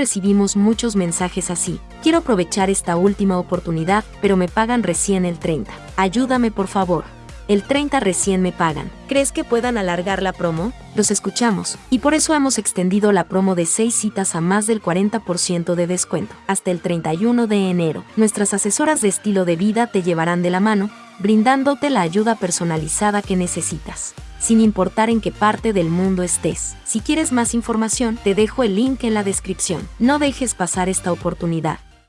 recibimos muchos mensajes así. Quiero aprovechar esta última oportunidad, pero me pagan recién el 30. Ayúdame por favor. El 30 recién me pagan. ¿Crees que puedan alargar la promo? Los escuchamos, y por eso hemos extendido la promo de 6 citas a más del 40% de descuento, hasta el 31 de enero. Nuestras asesoras de estilo de vida te llevarán de la mano, brindándote la ayuda personalizada que necesitas sin importar en qué parte del mundo estés. Si quieres más información, te dejo el link en la descripción. No dejes pasar esta oportunidad.